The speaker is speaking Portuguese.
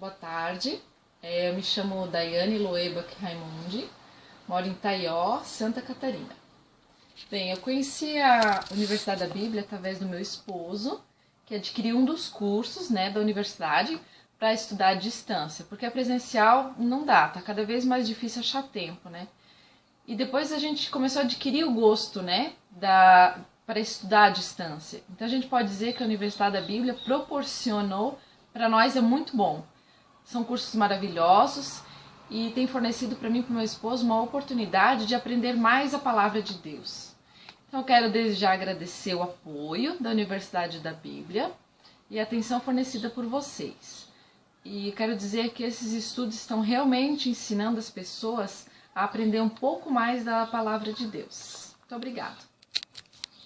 Boa tarde, é, eu me chamo Daiane Loeba Raimundi, moro em Taió, Santa Catarina. Bem, eu conheci a Universidade da Bíblia através do meu esposo, que adquiriu um dos cursos né, da universidade para estudar à distância, porque a presencial não dá, tá cada vez mais difícil achar tempo, né? E depois a gente começou a adquirir o gosto, né, da para estudar à distância. Então a gente pode dizer que a Universidade da Bíblia proporcionou para nós é muito bom. São cursos maravilhosos e tem fornecido para mim e para meu esposo uma oportunidade de aprender mais a palavra de Deus. Então eu quero desde já agradecer o apoio da Universidade da Bíblia e a atenção fornecida por vocês. E quero dizer que esses estudos estão realmente ensinando as pessoas a aprender um pouco mais da palavra de Deus. Muito obrigada.